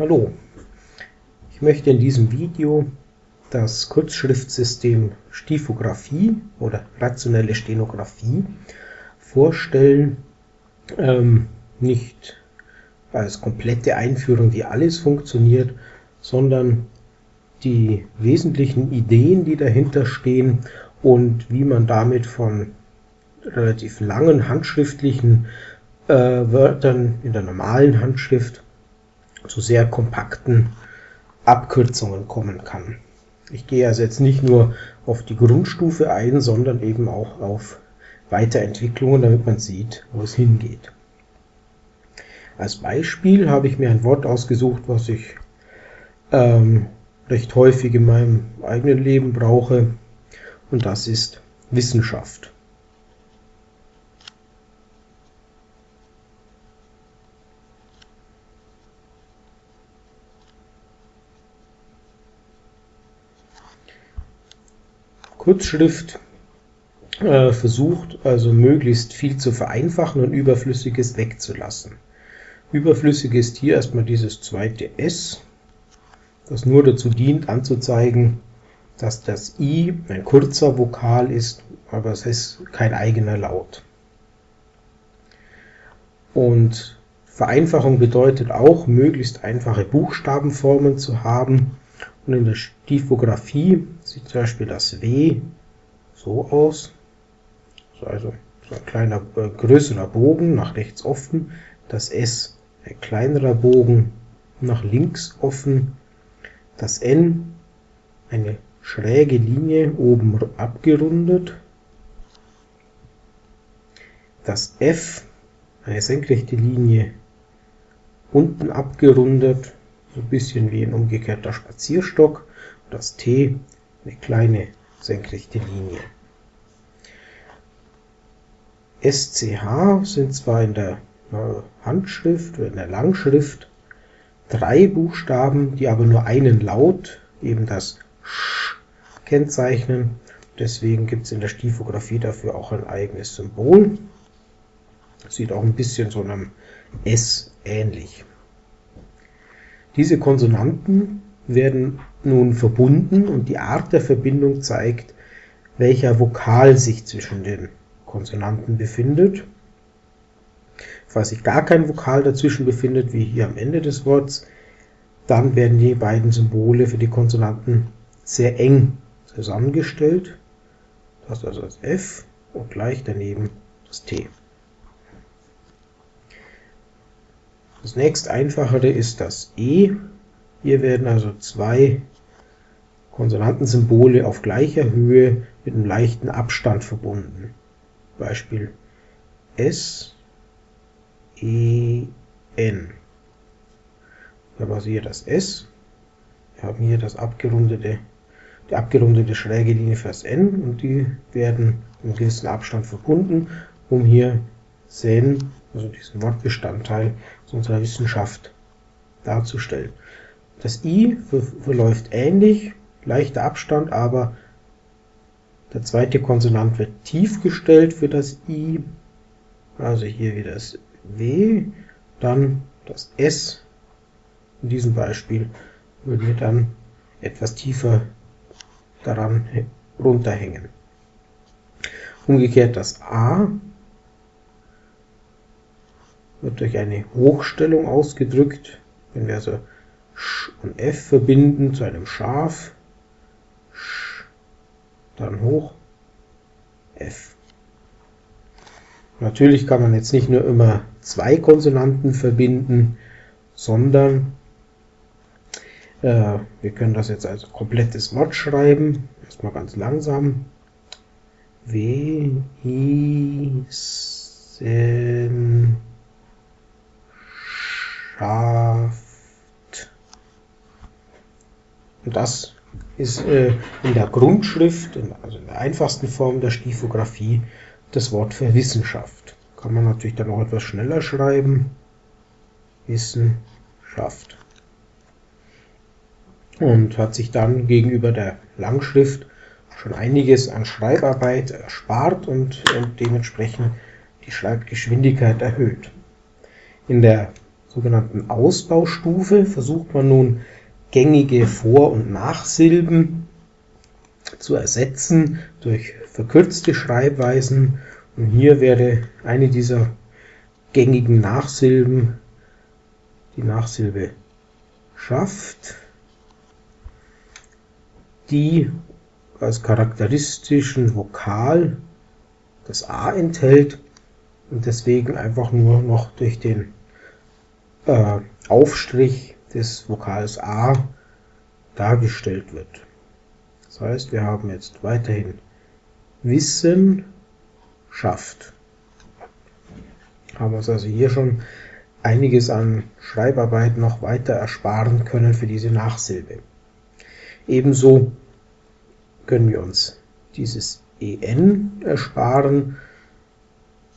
Hallo, ich möchte in diesem Video das Kurzschriftsystem Stiefografie oder rationelle Stenografie vorstellen. Ähm, nicht als komplette Einführung, wie alles funktioniert, sondern die wesentlichen Ideen, die dahinter stehen und wie man damit von relativ langen handschriftlichen äh, Wörtern in der normalen Handschrift zu sehr kompakten Abkürzungen kommen kann. Ich gehe also jetzt nicht nur auf die Grundstufe ein, sondern eben auch auf Weiterentwicklungen, damit man sieht, wo es hingeht. Als Beispiel habe ich mir ein Wort ausgesucht, was ich ähm, recht häufig in meinem eigenen Leben brauche, und das ist Wissenschaft. Kurzschrift äh, versucht also möglichst viel zu vereinfachen und Überflüssiges wegzulassen. Überflüssig ist hier erstmal dieses zweite S, das nur dazu dient anzuzeigen, dass das I ein kurzer Vokal ist, aber es ist kein eigener Laut. Und Vereinfachung bedeutet auch, möglichst einfache Buchstabenformen zu haben, und in der Stiefografie sieht zum Beispiel das W so aus. Also so ein kleiner, äh, größerer Bogen nach rechts offen. Das S ein kleinerer Bogen nach links offen. Das N eine schräge Linie oben abgerundet. Das F eine senkrechte Linie unten abgerundet so ein bisschen wie ein umgekehrter Spazierstock. Das T eine kleine senkrechte Linie. SCH sind zwar in der Handschrift oder in der Langschrift drei Buchstaben, die aber nur einen Laut, eben das Sch, kennzeichnen. Deswegen gibt es in der Stiefografie dafür auch ein eigenes Symbol. Sieht auch ein bisschen so einem S ähnlich. Diese Konsonanten werden nun verbunden und die Art der Verbindung zeigt, welcher Vokal sich zwischen den Konsonanten befindet. Falls sich gar kein Vokal dazwischen befindet, wie hier am Ende des Wortes, dann werden die beiden Symbole für die Konsonanten sehr eng zusammengestellt. Das also das F und gleich daneben das T. Das nächst einfachere ist das E. Hier werden also zwei Konsonantensymbole auf gleicher Höhe mit einem leichten Abstand verbunden. Beispiel S, E, N. Da war hier das S. Wir haben hier das abgerundete, die abgerundete schräge Linie für das N und die werden in gewissen Abstand verbunden, um hier Sen also diesen Wortbestandteil unserer Wissenschaft darzustellen. Das i verläuft ähnlich, leichter Abstand, aber der zweite Konsonant wird tief gestellt für das i, also hier wieder das w, dann das s. In diesem Beispiel würden wir dann etwas tiefer daran runterhängen. Umgekehrt das a wird durch eine Hochstellung ausgedrückt. Wenn wir also Sch und F verbinden zu einem Schaf, Sch, dann hoch, F. Natürlich kann man jetzt nicht nur immer zwei Konsonanten verbinden, sondern äh, wir können das jetzt als komplettes Wort schreiben. Erstmal ganz langsam. W, I, Sen, Kraft. Und das ist äh, in der Grundschrift, also in der einfachsten Form der Stiefografie, das Wort für Wissenschaft. Kann man natürlich dann auch etwas schneller schreiben. Wissenschaft. Und hat sich dann gegenüber der Langschrift schon einiges an Schreibarbeit erspart und, und dementsprechend die Schreibgeschwindigkeit erhöht. In der sogenannten Ausbaustufe versucht man nun gängige Vor- und Nachsilben zu ersetzen durch verkürzte Schreibweisen. Und hier wäre eine dieser gängigen Nachsilben die Nachsilbe schafft, die als charakteristischen Vokal das A enthält und deswegen einfach nur noch durch den äh, Aufstrich des Vokals A dargestellt wird. Das heißt, wir haben jetzt weiterhin Wissen schafft. Haben uns also hier schon einiges an Schreibarbeit noch weiter ersparen können für diese Nachsilbe. Ebenso können wir uns dieses en ersparen.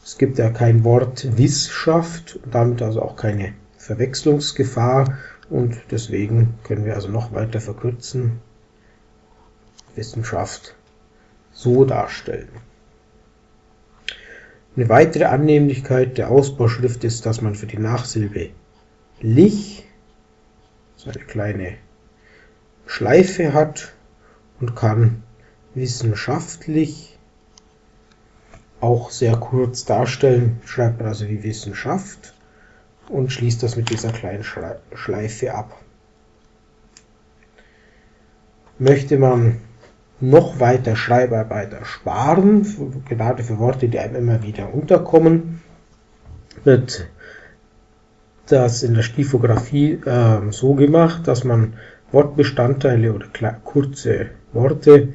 Es gibt ja kein Wort Wissenschaft und damit also auch keine Verwechslungsgefahr und deswegen können wir also noch weiter verkürzen, Wissenschaft so darstellen. Eine weitere Annehmlichkeit der Ausbauschrift ist, dass man für die Nachsilbe lich so eine kleine Schleife hat und kann wissenschaftlich auch sehr kurz darstellen, schreibt man also wie Wissenschaft und schließt das mit dieser kleinen Schleife ab. Möchte man noch weiter Schreibarbeit ersparen, gerade für Worte, die einem immer wieder unterkommen, wird das in der Stiefografie äh, so gemacht, dass man Wortbestandteile oder kurze Worte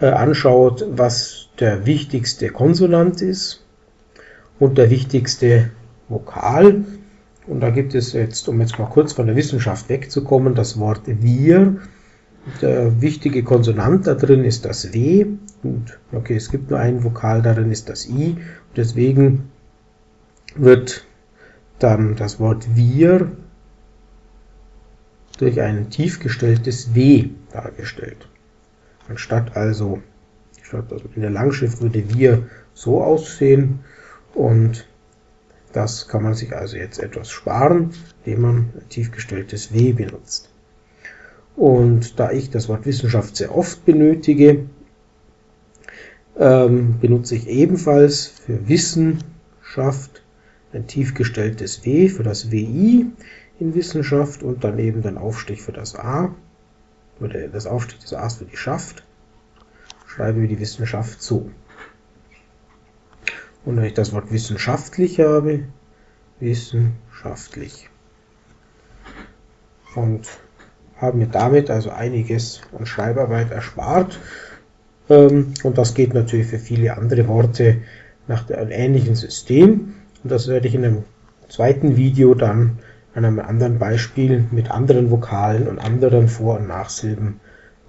äh, anschaut, was der wichtigste Konsonant ist und der wichtigste Vokal und da gibt es jetzt, um jetzt mal kurz von der Wissenschaft wegzukommen, das Wort wir. Der wichtige Konsonant da drin ist das W. Und okay, es gibt nur ein Vokal darin, ist das I. Und deswegen wird dann das Wort wir durch ein tief gestelltes W dargestellt. Anstatt also, statt also in der Langschrift würde wir so aussehen und das kann man sich also jetzt etwas sparen, indem man tiefgestelltes W benutzt. Und da ich das Wort Wissenschaft sehr oft benötige, ähm, benutze ich ebenfalls für Wissenschaft ein tiefgestelltes W für das WI in Wissenschaft und daneben den Aufstrich für das A, oder das Aufstrich des A's für die Schaft, schreibe wir die Wissenschaft so. Und wenn ich das Wort wissenschaftlich habe, wissenschaftlich. Und haben mir damit also einiges an Schreibarbeit erspart. Ähm, und das geht natürlich für viele andere Worte nach einem ähnlichen System. Und das werde ich in einem zweiten Video dann an einem anderen Beispiel mit anderen Vokalen und anderen Vor- und Nachsilben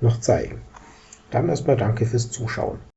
noch zeigen. Dann erstmal danke fürs Zuschauen.